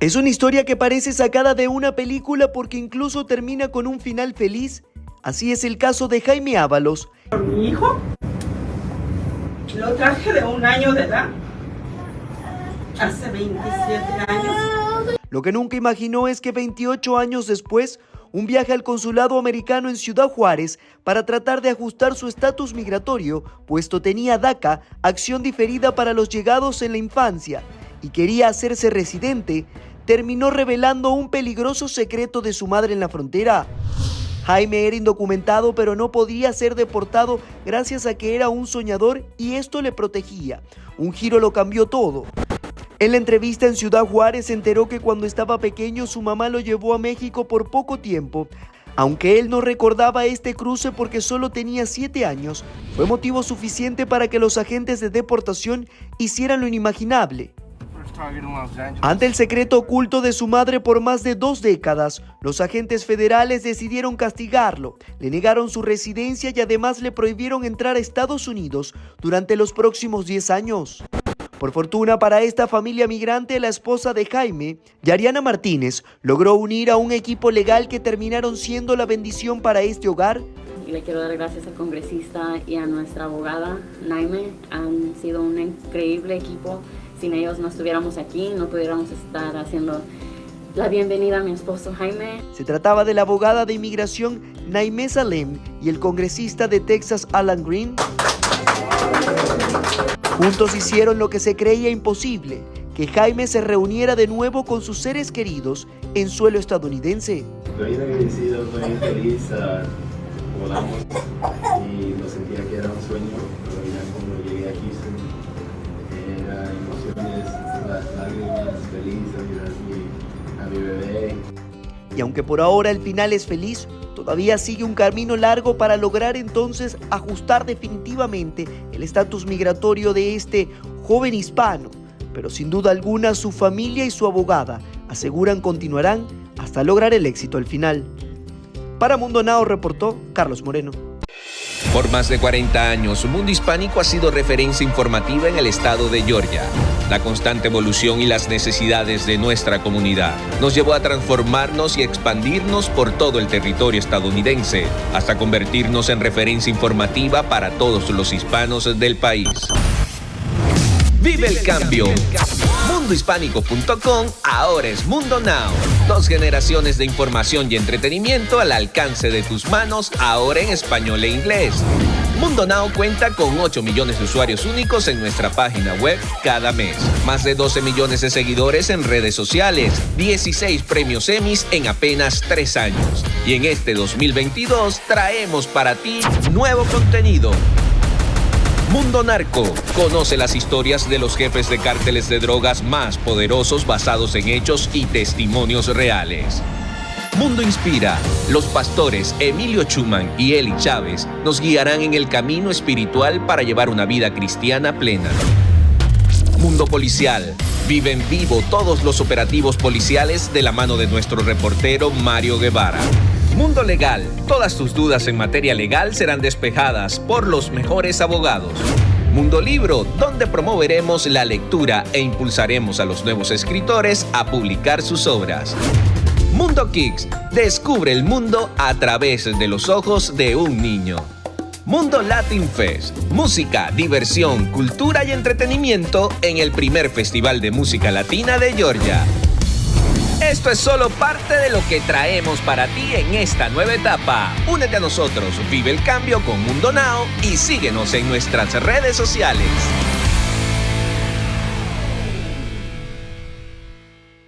Es una historia que parece sacada de una película porque incluso termina con un final feliz. Así es el caso de Jaime Ábalos. Mi hijo lo traje de un año de edad, hace 27 años. Lo que nunca imaginó es que 28 años después, un viaje al consulado americano en Ciudad Juárez para tratar de ajustar su estatus migratorio, puesto tenía DACA, acción diferida para los llegados en la infancia, y quería hacerse residente, terminó revelando un peligroso secreto de su madre en la frontera. Jaime era indocumentado pero no podía ser deportado gracias a que era un soñador y esto le protegía. Un giro lo cambió todo. En la entrevista en Ciudad Juárez se enteró que cuando estaba pequeño su mamá lo llevó a México por poco tiempo. Aunque él no recordaba este cruce porque solo tenía 7 años, fue motivo suficiente para que los agentes de deportación hicieran lo inimaginable. Ante el secreto oculto de su madre por más de dos décadas, los agentes federales decidieron castigarlo, le negaron su residencia y además le prohibieron entrar a Estados Unidos durante los próximos 10 años. Por fortuna para esta familia migrante, la esposa de Jaime, Yariana Martínez, logró unir a un equipo legal que terminaron siendo la bendición para este hogar. Le quiero dar gracias al congresista y a nuestra abogada, Naime. Han sido un increíble equipo sin ellos no estuviéramos aquí, no pudiéramos estar haciendo la bienvenida a mi esposo Jaime. Se trataba de la abogada de inmigración Naime Salem y el congresista de Texas Alan Green. Juntos hicieron lo que se creía imposible, que Jaime se reuniera de nuevo con sus seres queridos en suelo estadounidense. Estoy agradecido, estoy feliz, uh, volamos Y aunque por ahora el final es feliz, todavía sigue un camino largo para lograr entonces ajustar definitivamente el estatus migratorio de este joven hispano. Pero sin duda alguna su familia y su abogada aseguran continuarán hasta lograr el éxito al final. Para Mundo Now reportó Carlos Moreno. Por más de 40 años, Mundo Hispánico ha sido referencia informativa en el estado de Georgia. La constante evolución y las necesidades de nuestra comunidad nos llevó a transformarnos y expandirnos por todo el territorio estadounidense, hasta convertirnos en referencia informativa para todos los hispanos del país. Vive el cambio. Mundohispánico.com ahora es Mundo Now. Dos generaciones de información y entretenimiento al alcance de tus manos, ahora en español e inglés. Mundo Now cuenta con 8 millones de usuarios únicos en nuestra página web cada mes. Más de 12 millones de seguidores en redes sociales. 16 premios Emmys en apenas 3 años. Y en este 2022 traemos para ti nuevo contenido Mundo Narco. Conoce las historias de los jefes de cárteles de drogas más poderosos basados en hechos y testimonios reales. Mundo Inspira. Los pastores Emilio Chuman y Eli Chávez nos guiarán en el camino espiritual para llevar una vida cristiana plena. Mundo Policial. Vive en vivo todos los operativos policiales de la mano de nuestro reportero Mario Guevara. Mundo Legal. Todas tus dudas en materia legal serán despejadas por los mejores abogados. Mundo Libro, donde promoveremos la lectura e impulsaremos a los nuevos escritores a publicar sus obras. Mundo Kicks, descubre el mundo a través de los ojos de un niño. Mundo Latin Fest, música, diversión, cultura y entretenimiento en el primer festival de música latina de Georgia. Esto es solo parte de lo que traemos para ti en esta nueva etapa. Únete a nosotros, vive el cambio con Mundo Now y síguenos en nuestras redes sociales.